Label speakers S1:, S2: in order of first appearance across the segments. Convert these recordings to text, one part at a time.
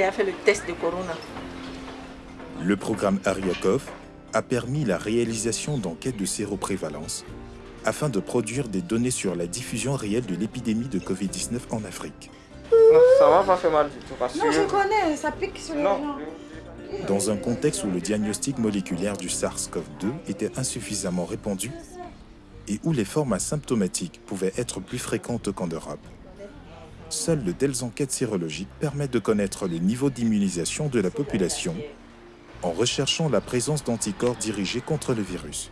S1: a fait le test de Corona.
S2: Le programme Ariakov a permis la réalisation d'enquêtes de séroprévalence afin de produire des données sur la diffusion réelle de l'épidémie de Covid-19 en Afrique.
S3: Non, ça va pas faire mal du tout. Parce
S4: Non,
S3: que...
S4: je connais, ça pique sur les
S3: Non.
S4: gens.
S2: Dans un contexte où le diagnostic moléculaire du SARS-CoV-2 était insuffisamment répandu et où les formes asymptomatiques pouvaient être plus fréquentes qu'en Europe, seules de telles enquêtes sérologiques permettent de connaître le niveau d'immunisation de la population en recherchant la présence d'anticorps dirigés contre le virus.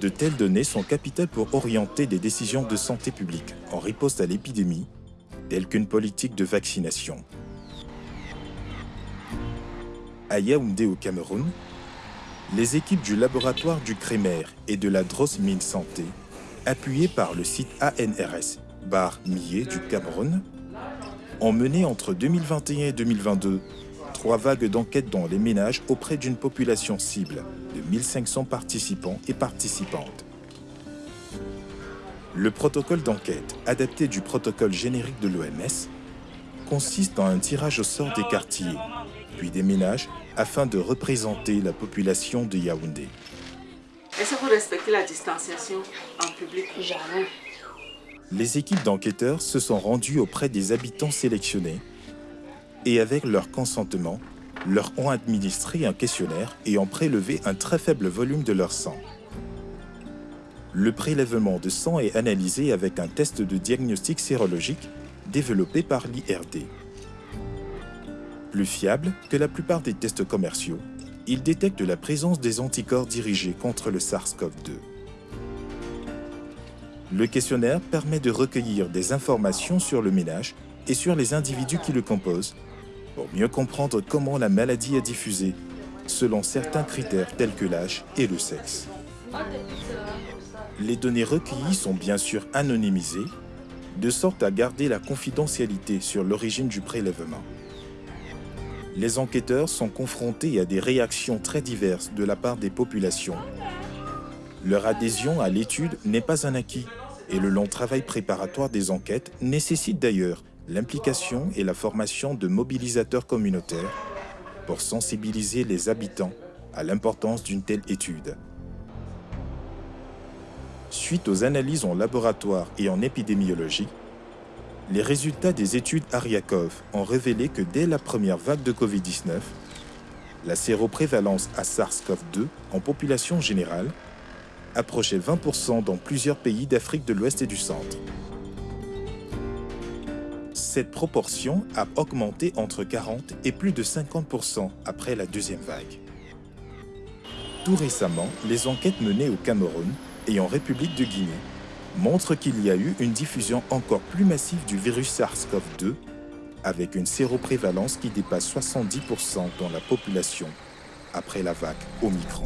S2: De telles données sont capitales pour orienter des décisions de santé publique en riposte à l'épidémie, telles qu'une politique de vaccination. À Yaoundé au Cameroun, les équipes du laboratoire du Crémer et de la Drossmine Santé, appuyées par le site ANRS Bar Millet du Cameroun, ont mené entre 2021 et 2022 trois vagues d'enquêtes dans les ménages auprès d'une population cible de 1500 participants et participantes. Le protocole d'enquête, adapté du protocole générique de l'OMS, consiste en un tirage au sort des quartiers, puis des ménages, afin de représenter la population de Yaoundé.
S1: Est-ce que vous respectez la distanciation en public
S4: Jamais?
S2: Les équipes d'enquêteurs se sont rendues auprès des habitants sélectionnés et avec leur consentement, leur ont administré un questionnaire et ont prélevé un très faible volume de leur sang. Le prélèvement de sang est analysé avec un test de diagnostic sérologique développé par l'IRD. Plus fiable que la plupart des tests commerciaux, il détecte la présence des anticorps dirigés contre le SARS-CoV-2. Le questionnaire permet de recueillir des informations sur le ménage et sur les individus qui le composent pour mieux comprendre comment la maladie est diffusée selon certains critères tels que l'âge et le sexe. Les données recueillies sont bien sûr anonymisées, de sorte à garder la confidentialité sur l'origine du prélèvement. Les enquêteurs sont confrontés à des réactions très diverses de la part des populations. Leur adhésion à l'étude n'est pas un acquis et le long travail préparatoire des enquêtes nécessite d'ailleurs l'implication et la formation de mobilisateurs communautaires pour sensibiliser les habitants à l'importance d'une telle étude. Suite aux analyses en laboratoire et en épidémiologie, les résultats des études Ariakov ont révélé que dès la première vague de Covid-19, la séroprévalence à SARS-CoV-2 en population générale approchait 20% dans plusieurs pays d'Afrique de l'Ouest et du Centre. Cette proportion a augmenté entre 40 et plus de 50% après la deuxième vague. Tout récemment, les enquêtes menées au Cameroun et en République de Guinée montrent qu'il y a eu une diffusion encore plus massive du virus SARS-CoV-2 avec une séroprévalence qui dépasse 70% dans la population après la vague Omicron.